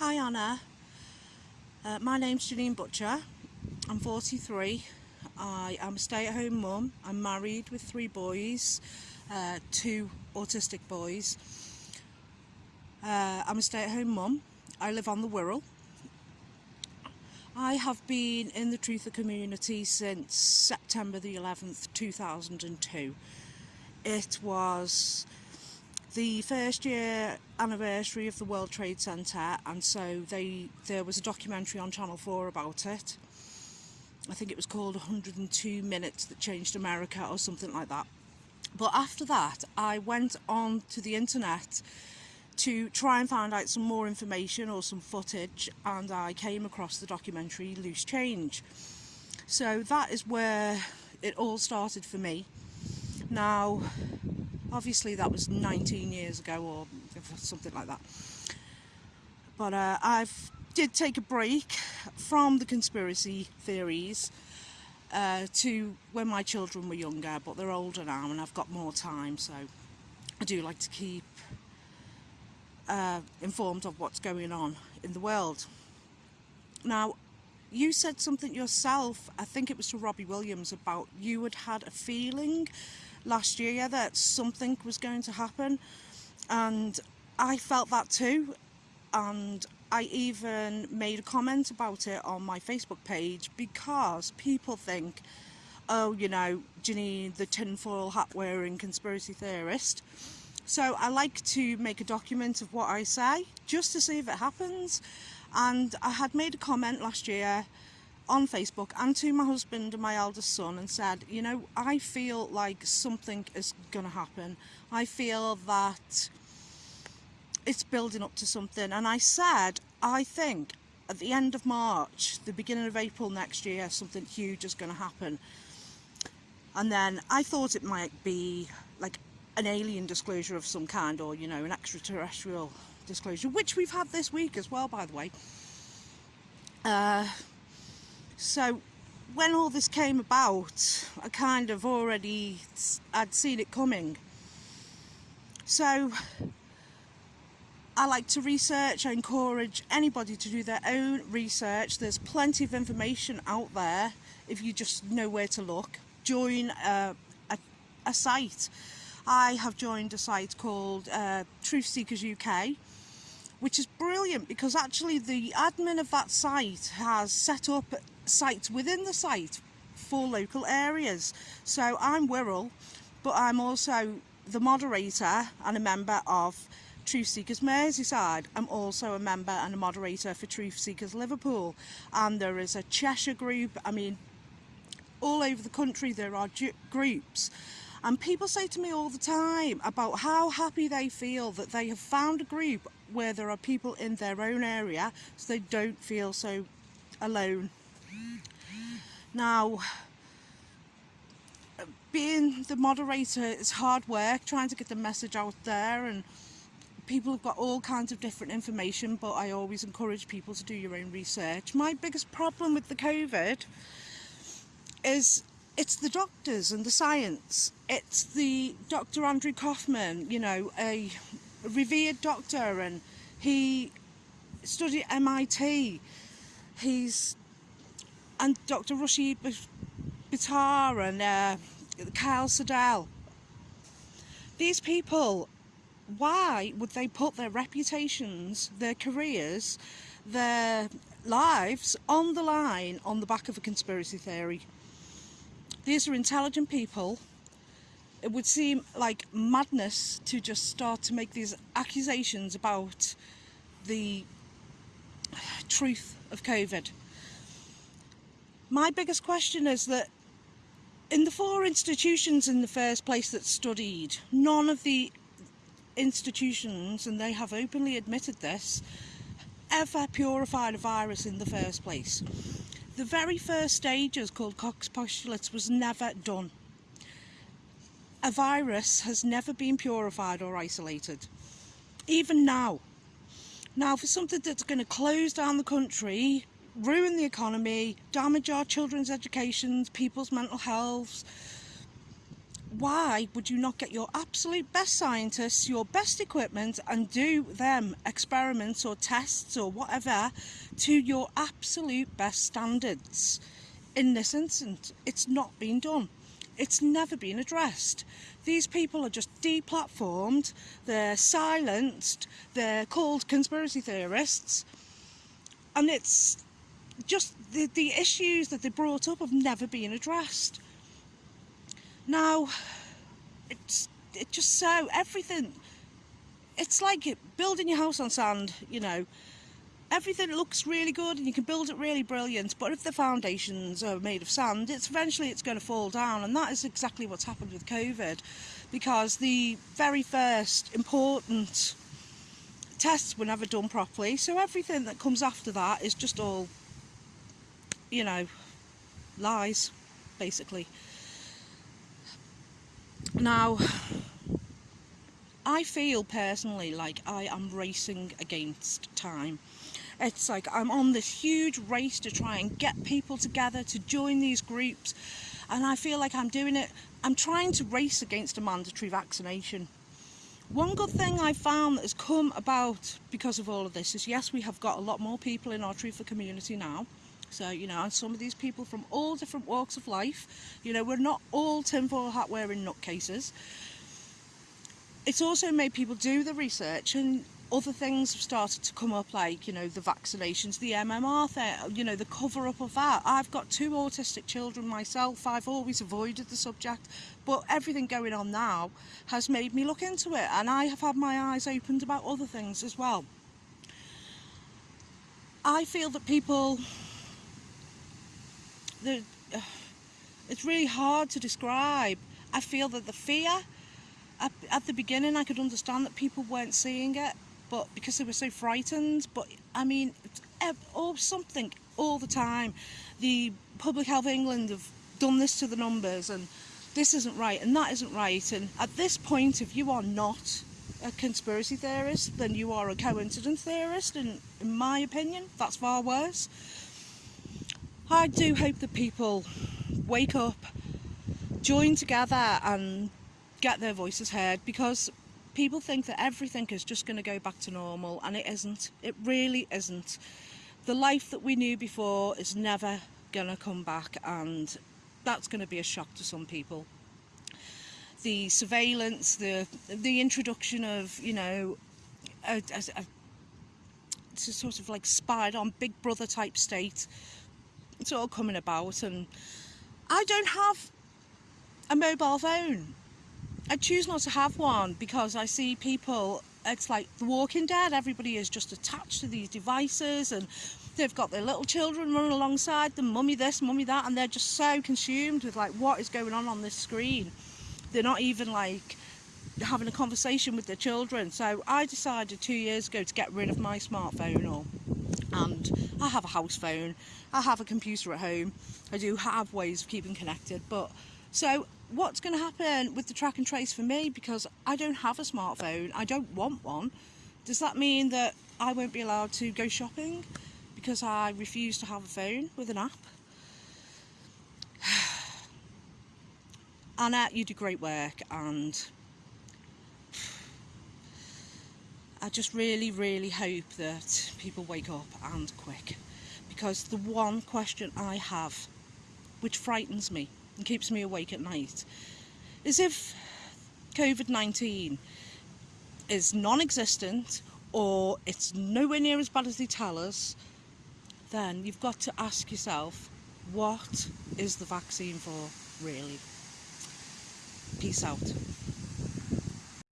Hi Anna, uh, my name's Janine Butcher, I'm 43, I am a stay-at-home mum, I'm married with three boys, uh, two autistic boys. Uh, I'm a stay-at-home mum, I live on the Wirral. I have been in the Truther community since September the 11th 2002. It was the first year anniversary of the World Trade Centre and so they there was a documentary on Channel 4 about it. I think it was called 102 Minutes That Changed America or something like that. But after that I went on to the internet to try and find out some more information or some footage and I came across the documentary Loose Change. So that is where it all started for me. Now obviously that was 19 years ago or something like that. But uh, I've did take a break from the conspiracy theories uh, to when my children were younger but they're older now and I've got more time so I do like to keep uh, informed of what's going on in the world. Now you said something yourself I think it was to Robbie Williams about you had had a feeling last year that something was going to happen. And I felt that too. And I even made a comment about it on my Facebook page because people think oh you know Janine the tinfoil hat wearing conspiracy theorist? So I like to make a document of what I say just to see if it happens. And I had made a comment last year on Facebook and to my husband and my eldest son and said, you know, I feel like something is going to happen. I feel that it's building up to something. And I said, I think at the end of March, the beginning of April next year, something huge is going to happen. And then I thought it might be like an alien disclosure of some kind or, you know, an extraterrestrial disclosure, which we've had this week as well, by the way. Uh, so when all this came about, I kind of already, I'd seen it coming. So I like to research, I encourage anybody to do their own research. There's plenty of information out there if you just know where to look. Join a, a, a site. I have joined a site called uh, Truth Seekers UK which is brilliant because actually the admin of that site has set up sites within the site for local areas. So I'm Wirral, but I'm also the moderator and a member of Truth Seekers Merseyside. I'm also a member and a moderator for Truth Seekers Liverpool. And there is a Cheshire group. I mean, all over the country there are groups. And people say to me all the time about how happy they feel that they have found a group where there are people in their own area so they don't feel so alone. Now, being the moderator is hard work, trying to get the message out there and people have got all kinds of different information but I always encourage people to do your own research. My biggest problem with the COVID is it's the doctors and the science. It's the Dr. Andrew Kaufman, you know, a revered doctor and he studied MIT. He's and Dr. Rushi Buttar and uh, Kyle. These people, why would they put their reputations, their careers, their lives on the line on the back of a conspiracy theory? These are intelligent people it would seem like madness to just start to make these accusations about the truth of COVID. My biggest question is that in the four institutions in the first place that studied, none of the institutions, and they have openly admitted this, ever purified a virus in the first place. The very first stages called Koch's postulates was never done a virus has never been purified or isolated, even now. Now, for something that's going to close down the country, ruin the economy, damage our children's educations, people's mental health, why would you not get your absolute best scientists, your best equipment and do them experiments or tests or whatever to your absolute best standards? In this instance, it's not been done. It's never been addressed. These people are just deplatformed, they're silenced, they're called conspiracy theorists, and it's just the, the issues that they brought up have never been addressed. Now, it's it just so everything. It's like building your house on sand. You know, everything looks really good and you can build it really brilliant. But if the foundations are made of sand, it's eventually it's going to fall down, and that is exactly what's happened with COVID, because the very first important tests were never done properly. So everything that comes after that is just all, you know, lies, basically. Now, I feel personally like I am racing against time. It's like I'm on this huge race to try and get people together to join these groups and I feel like I'm doing it, I'm trying to race against a mandatory vaccination. One good thing I found that has come about because of all of this is yes we have got a lot more people in our truther community now so, you know, some of these people from all different walks of life, you know, we're not all tinfoil hat wearing nutcases. It's also made people do the research and other things have started to come up like, you know, the vaccinations, the MMR thing, you know, the cover up of that. I've got two autistic children myself. I've always avoided the subject, but everything going on now has made me look into it and I have had my eyes opened about other things as well. I feel that people the, uh, it's really hard to describe. I feel that the fear, at, at the beginning I could understand that people weren't seeing it, but because they were so frightened, but I mean, or something all the time. The Public Health England have done this to the numbers and this isn't right and that isn't right and at this point if you are not a conspiracy theorist then you are a coincidence theorist and in my opinion that's far worse I do hope that people wake up, join together and get their voices heard because people think that everything is just going to go back to normal and it isn't. It really isn't. The life that we knew before is never going to come back and that's going to be a shock to some people. The surveillance, the the introduction of, you know, a, a, a sort of like spied on Big Brother type state it's all coming about and I don't have a mobile phone. I choose not to have one because I see people, it's like The Walking Dead, everybody is just attached to these devices and they've got their little children running alongside them, mummy this, mummy that, and they're just so consumed with like what is going on on this screen. They're not even like having a conversation with their children. So I decided two years ago to get rid of my smartphone or and I have a house phone, I have a computer at home, I do have ways of keeping connected but so what's going to happen with the track and trace for me because I don't have a smartphone, I don't want one, does that mean that I won't be allowed to go shopping because I refuse to have a phone with an app? Anna, you do great work and I just really, really hope that people wake up and quick. Because the one question I have, which frightens me and keeps me awake at night, is if COVID-19 is non-existent or it's nowhere near as bad as they tell us, then you've got to ask yourself, what is the vaccine for, really? Peace out.